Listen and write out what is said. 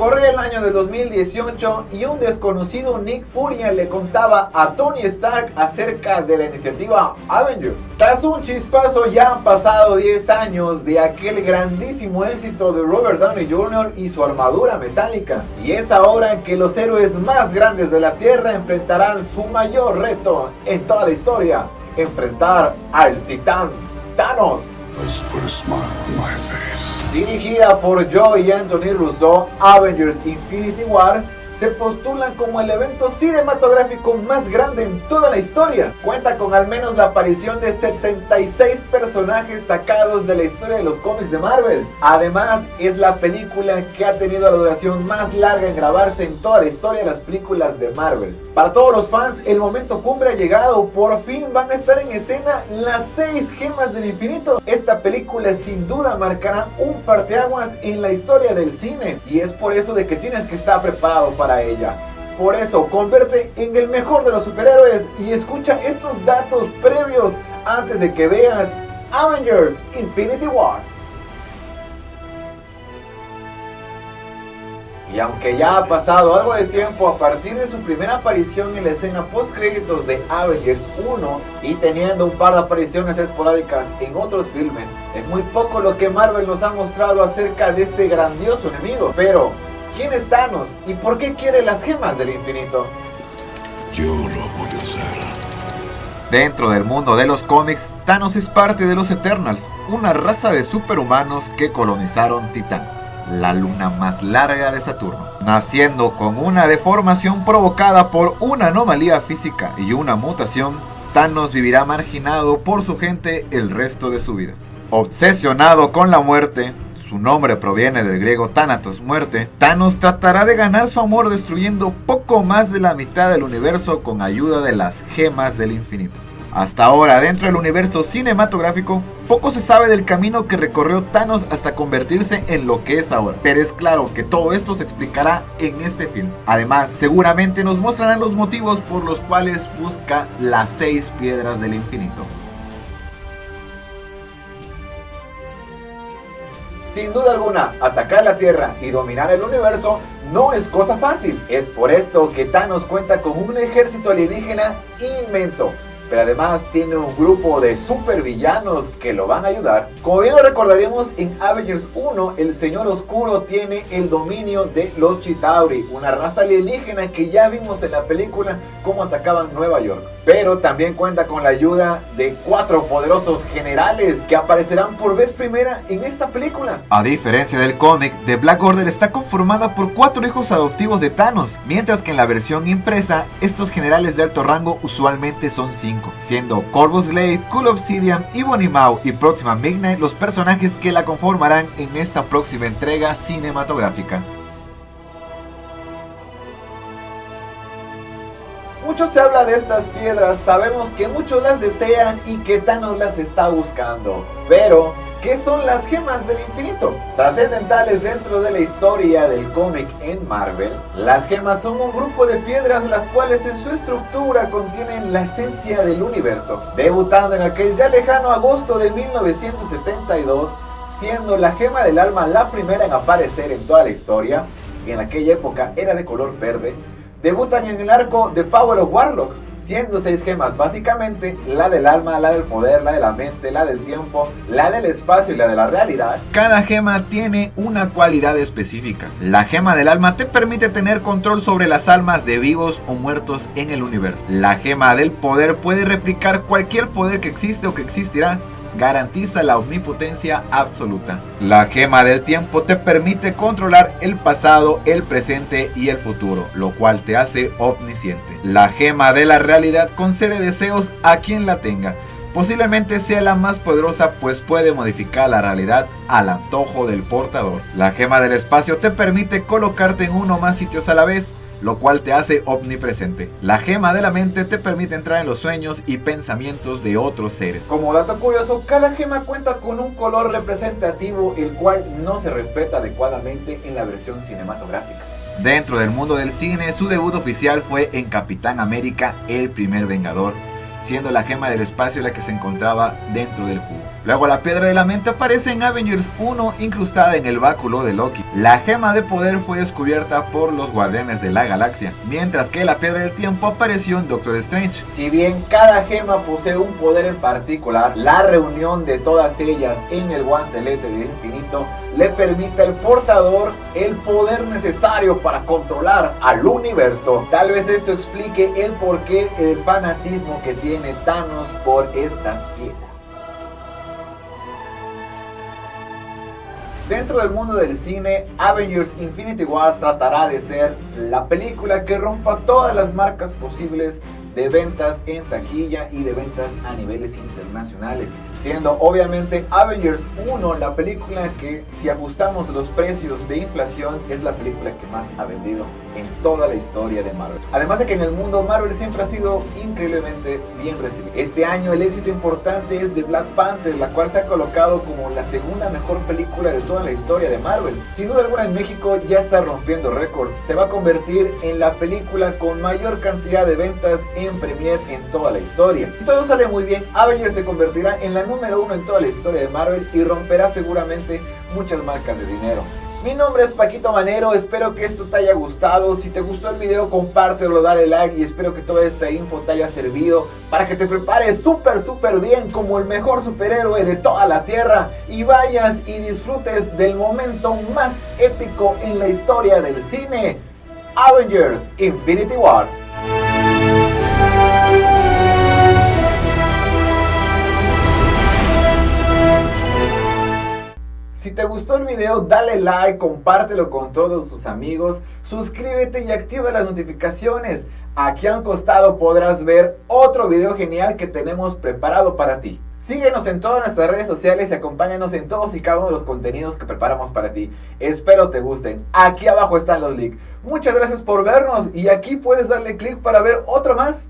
Corría el año de 2018 y un desconocido Nick Furia le contaba a Tony Stark acerca de la iniciativa Avengers. Tras un chispazo ya han pasado 10 años de aquel grandísimo éxito de Robert Downey Jr. y su armadura metálica. Y es ahora que los héroes más grandes de la Tierra enfrentarán su mayor reto en toda la historia. Enfrentar al titán Thanos. Dirigida por Joe y Anthony Russo, Avengers Infinity War se postulan como el evento cinematográfico más grande en toda la historia. Cuenta con al menos la aparición de 76 personajes sacados de la historia de los cómics de Marvel. Además, es la película que ha tenido la duración más larga en grabarse en toda la historia de las películas de Marvel. Para todos los fans, el momento cumbre ha llegado. Por fin van a estar en escena las 6 gemas del infinito. Esta película sin duda marcará un parteaguas en la historia del cine. Y es por eso de que tienes que estar preparado para ella. Por eso, convierte en el mejor de los superhéroes y escucha estos datos previos antes de que veas Avengers Infinity War. Y aunque ya ha pasado algo de tiempo a partir de su primera aparición en la escena post créditos de Avengers 1 y teniendo un par de apariciones esporádicas en otros filmes, es muy poco lo que Marvel nos ha mostrado acerca de este grandioso enemigo. Pero ¿Quién es Thanos y por qué quiere las gemas del infinito? Yo lo voy a hacer. Dentro del mundo de los cómics, Thanos es parte de los Eternals, una raza de superhumanos que colonizaron Titán, la luna más larga de Saturno. Naciendo con una deformación provocada por una anomalía física y una mutación, Thanos vivirá marginado por su gente el resto de su vida. Obsesionado con la muerte, su nombre proviene del griego Thanatos, muerte, Thanos tratará de ganar su amor destruyendo poco más de la mitad del universo con ayuda de las gemas del infinito. Hasta ahora, dentro del universo cinematográfico, poco se sabe del camino que recorrió Thanos hasta convertirse en lo que es ahora. Pero es claro que todo esto se explicará en este film. Además, seguramente nos mostrarán los motivos por los cuales busca las seis piedras del infinito. Sin duda alguna, atacar la Tierra y dominar el universo no es cosa fácil. Es por esto que Thanos cuenta con un ejército alienígena inmenso, pero además tiene un grupo de supervillanos que lo van a ayudar. Como bien lo recordaríamos en Avengers 1, el Señor Oscuro tiene el dominio de los Chitauri, una raza alienígena que ya vimos en la película cómo atacaban Nueva York. Pero también cuenta con la ayuda de cuatro poderosos generales que aparecerán por vez primera en esta película. A diferencia del cómic, The Black Order está conformada por cuatro hijos adoptivos de Thanos, mientras que en la versión impresa, estos generales de alto rango usualmente son cinco siendo Corvus Glaive, Cool Obsidian, Ebony Maw y Próxima Midnight los personajes que la conformarán en esta próxima entrega cinematográfica. Mucho se habla de estas piedras, sabemos que muchos las desean y que Thanos las está buscando, pero ¿Qué son las gemas del infinito? Trascendentales dentro de la historia del cómic en Marvel, las gemas son un grupo de piedras las cuales en su estructura contienen la esencia del universo. Debutando en aquel ya lejano agosto de 1972, siendo la gema del alma la primera en aparecer en toda la historia, y en aquella época era de color verde, debutan en el arco de Power of Warlock, siendo seis gemas básicamente la del alma, la del poder, la de la mente, la del tiempo, la del espacio y la de la realidad. Cada gema tiene una cualidad específica. La gema del alma te permite tener control sobre las almas de vivos o muertos en el universo. La gema del poder puede replicar cualquier poder que existe o que existirá garantiza la omnipotencia absoluta. La gema del tiempo te permite controlar el pasado, el presente y el futuro, lo cual te hace omnisciente. La gema de la realidad concede deseos a quien la tenga. Posiblemente sea la más poderosa pues puede modificar la realidad al antojo del portador. La gema del espacio te permite colocarte en uno más sitios a la vez, lo cual te hace omnipresente. La gema de la mente te permite entrar en los sueños y pensamientos de otros seres. Como dato curioso, cada gema cuenta con un color representativo el cual no se respeta adecuadamente en la versión cinematográfica. Dentro del mundo del cine, su debut oficial fue en Capitán América, el primer Vengador, siendo la gema del espacio la que se encontraba dentro del cubo. Luego la piedra de la mente aparece en Avengers 1 incrustada en el báculo de Loki. La gema de poder fue descubierta por los guardianes de la galaxia, mientras que la piedra del tiempo apareció en Doctor Strange. Si bien cada gema posee un poder en particular, la reunión de todas ellas en el guantelete del infinito le permite al portador el poder necesario para controlar al universo. Tal vez esto explique el porqué del fanatismo que tiene Thanos por estas piedras. Dentro del mundo del cine, Avengers Infinity War tratará de ser la película que rompa todas las marcas posibles de ventas en taquilla y de ventas a niveles internacionales. Siendo obviamente Avengers 1 la película que si ajustamos los precios de inflación es la película que más ha vendido en toda la historia de Marvel. Además de que en el mundo Marvel siempre ha sido increíblemente bien recibido. Este año el éxito importante es de Black Panther, la cual se ha colocado como la segunda mejor película de toda la historia de Marvel. Sin duda alguna en México ya está rompiendo récords. Se va a convertir en la película con mayor cantidad de ventas en Premiere en toda la historia. Y todo sale muy bien, Avengers se convertirá en la número uno en toda la historia de Marvel y romperá seguramente muchas marcas de dinero. Mi nombre es Paquito Manero, espero que esto te haya gustado, si te gustó el video compártelo, dale like y espero que toda esta info te haya servido para que te prepares súper súper bien como el mejor superhéroe de toda la tierra y vayas y disfrutes del momento más épico en la historia del cine, Avengers Infinity War. Si te gustó el video, dale like, compártelo con todos tus amigos, suscríbete y activa las notificaciones. Aquí a un costado podrás ver otro video genial que tenemos preparado para ti. Síguenos en todas nuestras redes sociales y acompáñanos en todos y cada uno de los contenidos que preparamos para ti. Espero te gusten. Aquí abajo están los links. Muchas gracias por vernos y aquí puedes darle clic para ver otro más.